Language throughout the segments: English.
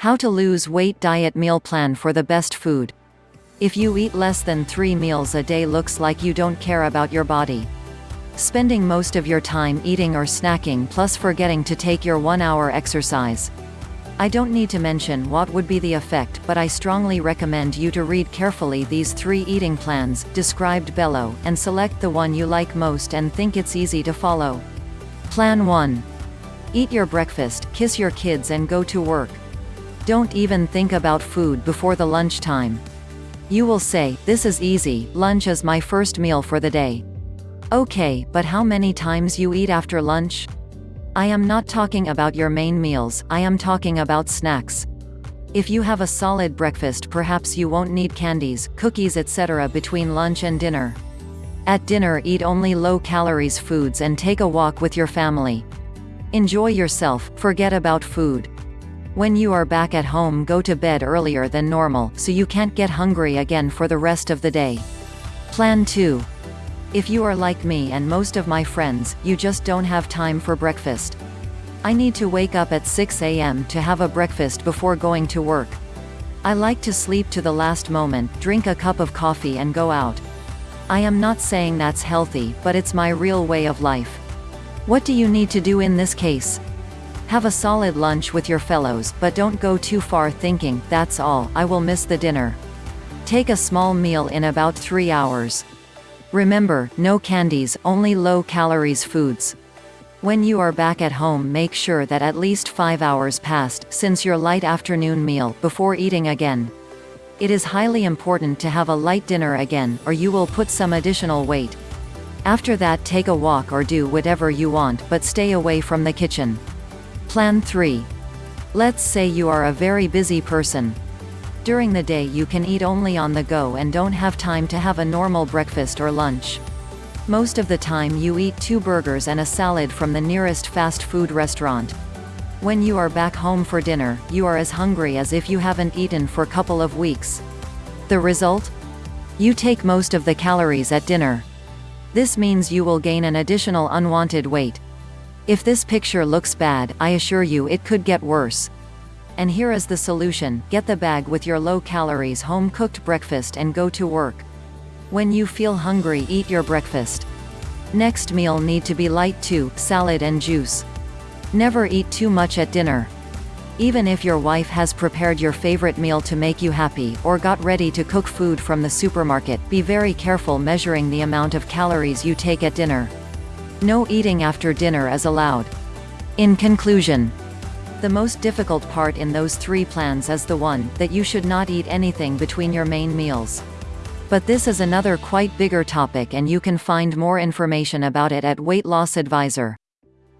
How to lose weight diet meal plan for the best food. If you eat less than three meals a day looks like you don't care about your body. Spending most of your time eating or snacking plus forgetting to take your one hour exercise. I don't need to mention what would be the effect but I strongly recommend you to read carefully these three eating plans, described below, and select the one you like most and think it's easy to follow. Plan 1. Eat your breakfast, kiss your kids and go to work. Don't even think about food before the lunchtime. You will say, this is easy, lunch is my first meal for the day. Okay, but how many times you eat after lunch? I am not talking about your main meals, I am talking about snacks. If you have a solid breakfast perhaps you won't need candies, cookies etc. between lunch and dinner. At dinner eat only low-calories foods and take a walk with your family. Enjoy yourself, forget about food. When you are back at home go to bed earlier than normal, so you can't get hungry again for the rest of the day. Plan 2. If you are like me and most of my friends, you just don't have time for breakfast. I need to wake up at 6 am to have a breakfast before going to work. I like to sleep to the last moment, drink a cup of coffee and go out. I am not saying that's healthy, but it's my real way of life. What do you need to do in this case? Have a solid lunch with your fellows, but don't go too far thinking, that's all, I will miss the dinner. Take a small meal in about 3 hours. Remember, no candies, only low calories foods. When you are back at home make sure that at least 5 hours passed, since your light afternoon meal, before eating again. It is highly important to have a light dinner again, or you will put some additional weight. After that take a walk or do whatever you want, but stay away from the kitchen. Plan 3. Let's say you are a very busy person. During the day you can eat only on the go and don't have time to have a normal breakfast or lunch. Most of the time you eat two burgers and a salad from the nearest fast food restaurant. When you are back home for dinner, you are as hungry as if you haven't eaten for a couple of weeks. The result? You take most of the calories at dinner. This means you will gain an additional unwanted weight. If this picture looks bad, I assure you it could get worse. And here is the solution, get the bag with your low-calories home-cooked breakfast and go to work. When you feel hungry eat your breakfast. Next meal need to be light too, salad and juice. Never eat too much at dinner. Even if your wife has prepared your favorite meal to make you happy, or got ready to cook food from the supermarket, be very careful measuring the amount of calories you take at dinner. No eating after dinner is allowed. In conclusion, the most difficult part in those three plans is the one, that you should not eat anything between your main meals. But this is another quite bigger topic and you can find more information about it at Weight Loss Advisor.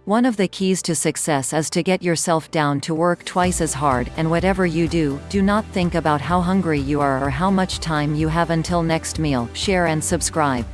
One of the keys to success is to get yourself down to work twice as hard, and whatever you do, do not think about how hungry you are or how much time you have until next meal, share and subscribe.